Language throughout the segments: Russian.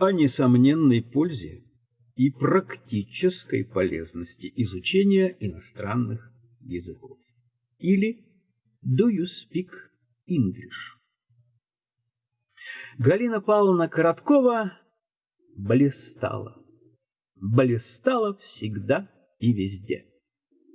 о несомненной пользе и практической полезности изучения иностранных языков. Или «Do you speak English?» Галина Павловна Короткова блистала. Блистала всегда и везде.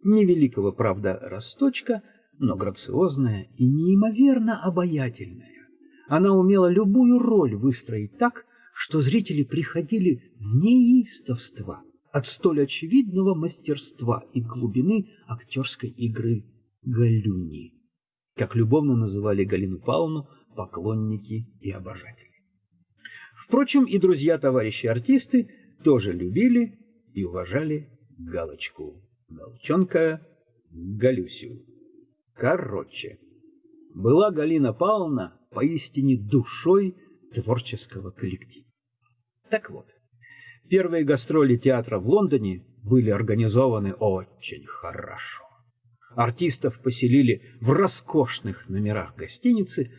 Невеликого, правда, росточка, но грациозная и неимоверно обаятельная. Она умела любую роль выстроить так, что зрители приходили в неистовство от столь очевидного мастерства и глубины актерской игры Галюни, как любовно называли Галину Павловну поклонники и обожатели. Впрочем, и друзья-товарищи-артисты тоже любили и уважали Галочку, Галчонка, Галюсю. Короче, была Галина Павловна поистине душой творческого коллектива. Так вот, первые гастроли театра в Лондоне были организованы очень хорошо. Артистов поселили в роскошных номерах гостиницы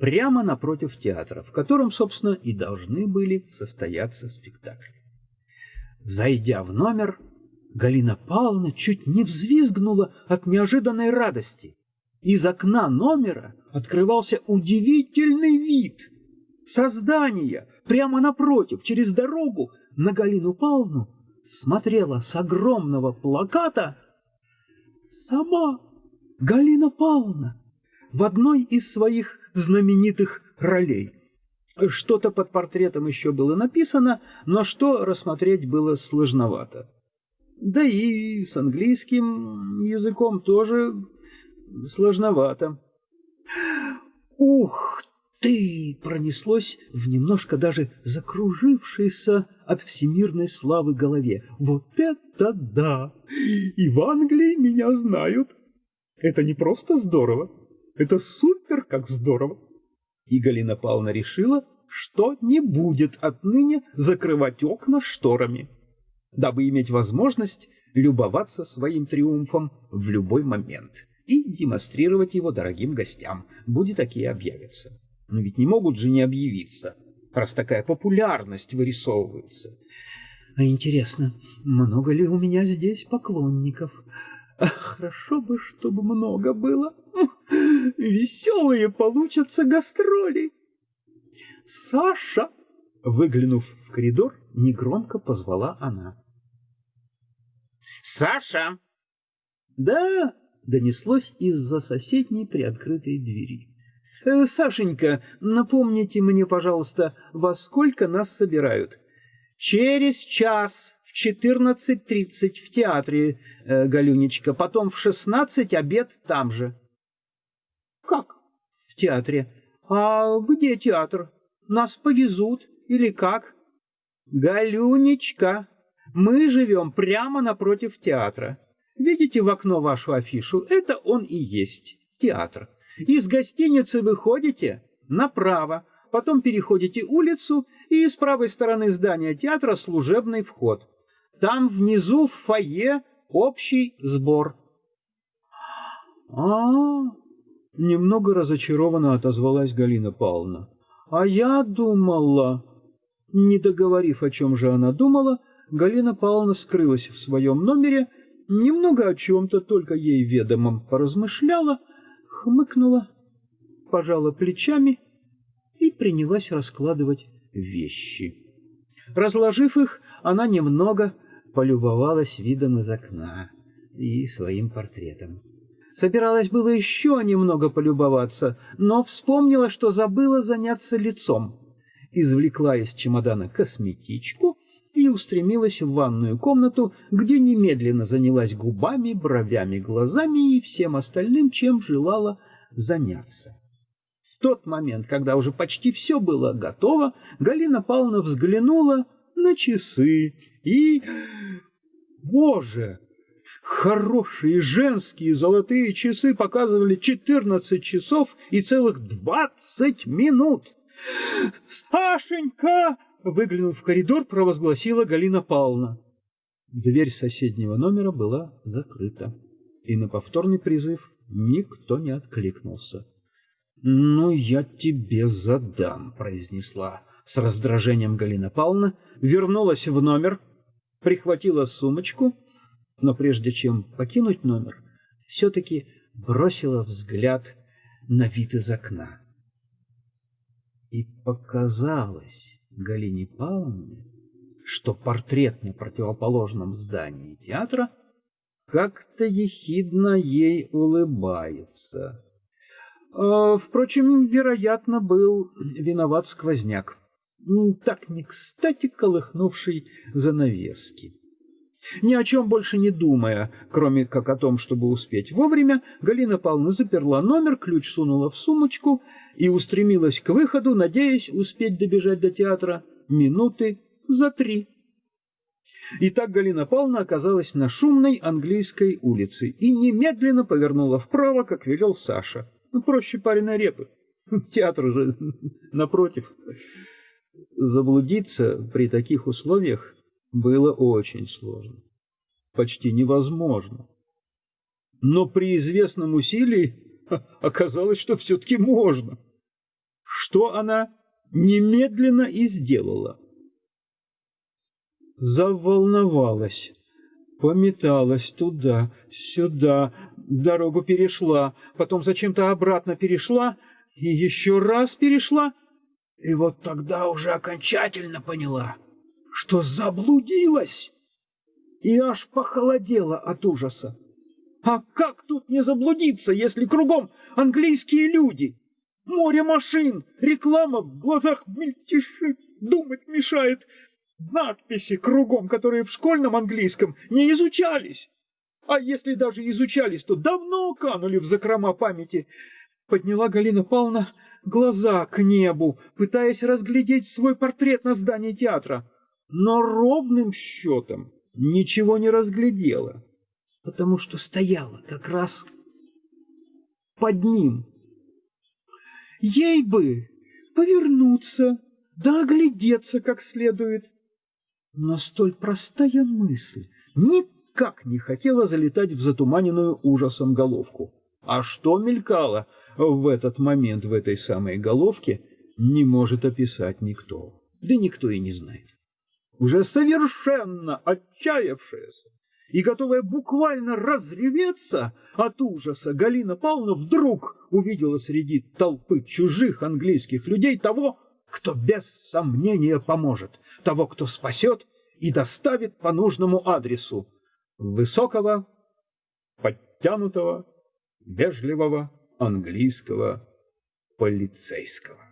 прямо напротив театра, в котором, собственно, и должны были состояться спектакли. Зайдя в номер, Галина Павловна чуть не взвизгнула от неожиданной радости. Из окна номера открывался удивительный вид. Создание прямо напротив, через дорогу, на Галину Павловну смотрела с огромного плаката сама Галина Павловна в одной из своих знаменитых ролей. Что-то под портретом еще было написано, но что рассмотреть было сложновато. Да и с английским языком тоже сложновато. «Ух ты!» — пронеслось в немножко даже закружившейся от всемирной славы голове. «Вот это да! И в Англии меня знают! Это не просто здорово, это супер как здорово!» И Галина Павловна решила, что не будет отныне закрывать окна шторами, дабы иметь возможность любоваться своим триумфом в любой момент и демонстрировать его дорогим гостям, будет такие объявятся. Но ведь не могут же не объявиться, раз такая популярность вырисовывается. А интересно, много ли у меня здесь поклонников? хорошо бы, чтобы много было. Веселые получатся гастроли. Саша! Выглянув в коридор, негромко позвала она. Саша! Да, донеслось из-за соседней приоткрытой двери. «Э, Сашенька, напомните мне, пожалуйста, во сколько нас собирают? Через час в четырнадцать тридцать в театре, э, Галюнечка, потом в шестнадцать обед там же. Как в театре? А где театр? Нас повезут или как? Галюнечка, мы живем прямо напротив театра. Видите в окно вашу афишу? Это он и есть театр. Из гостиницы выходите направо, потом переходите улицу, и с правой стороны здания театра служебный вход. Там внизу в фойе общий сбор. А, -а, -а немного разочарованно отозвалась Галина Павловна. А я думала, не договорив, о чем же она думала, Галина Павловна скрылась в своем номере, немного о чем-то только ей ведомом поразмышляла, хмыкнула, пожала плечами и принялась раскладывать вещи. Разложив их, она немного полюбовалась видом из окна и своим портретом. Собиралась было еще немного полюбоваться, но вспомнила, что забыла заняться лицом. Извлекла из чемодана косметичку устремилась в ванную комнату, где немедленно занялась губами, бровями, глазами и всем остальным, чем желала заняться. В тот момент, когда уже почти все было готово, Галина Павловна взглянула на часы и... Боже! Хорошие женские золотые часы показывали 14 часов и целых 20 минут. «Сашенька!» Выглянув в коридор, провозгласила Галина Павловна. Дверь соседнего номера была закрыта, и на повторный призыв никто не откликнулся. «Ну, я тебе задам», — произнесла С раздражением Галина Павловна вернулась в номер, прихватила сумочку, но прежде чем покинуть номер, все-таки бросила взгляд на вид из окна. И показалось Галине Павловне, что портрет на противоположном здании театра как-то ехидно ей улыбается. А, впрочем, вероятно, был виноват сквозняк, так не кстати колыхнувший занавески. Ни о чем больше не думая, кроме как о том, чтобы успеть вовремя, Галина Павловна заперла номер, ключ сунула в сумочку и устремилась к выходу, надеясь успеть добежать до театра минуты за три. И так Галина Павловна оказалась на шумной английской улице и немедленно повернула вправо, как велел Саша. Ну, проще пареной репы. Театр же напротив. Заблудиться при таких условиях было очень сложно. Почти невозможно. Но при известном усилии оказалось, что все-таки можно. Что она немедленно и сделала. Заволновалась, пометалась туда, сюда, дорогу перешла, потом зачем-то обратно перешла и еще раз перешла, и вот тогда уже окончательно поняла, что заблудилась, и аж похолодела от ужаса. А как тут не заблудиться, если кругом английские люди? Море машин, реклама в глазах мельтешит, думать мешает. Надписи кругом, которые в школьном английском не изучались. А если даже изучались, то давно канули в закрома памяти. Подняла Галина Павловна глаза к небу, пытаясь разглядеть свой портрет на здании театра. Но ровным счетом ничего не разглядела, потому что стояла как раз под ним. Ей бы повернуться, да оглядеться как следует. Но столь простая мысль никак не хотела залетать в затуманенную ужасом головку. А что мелькало в этот момент в этой самой головке, не может описать никто. Да никто и не знает. Уже совершенно отчаявшаяся и готовая буквально разреветься от ужаса, Галина Павловна вдруг увидела среди толпы чужих английских людей того, кто без сомнения поможет, того, кто спасет и доставит по нужному адресу высокого, подтянутого, вежливого английского полицейского.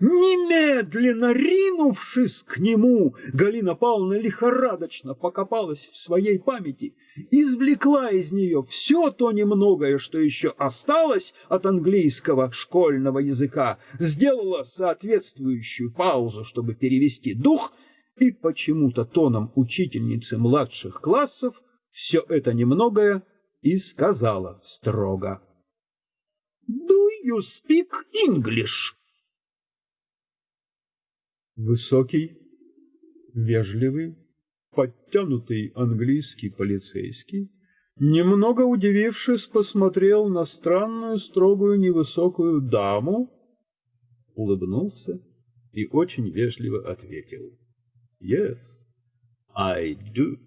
Немедленно ринувшись к нему, Галина Павловна лихорадочно покопалась в своей памяти, извлекла из нее все то немногое, что еще осталось от английского школьного языка, сделала соответствующую паузу, чтобы перевести дух, и почему-то тоном учительницы младших классов все это немногое и сказала строго. «Do you speak English?» Высокий, вежливый, подтянутый английский полицейский, немного удивившись, посмотрел на странную, строгую, невысокую даму, улыбнулся и очень вежливо ответил. «Yes, I do».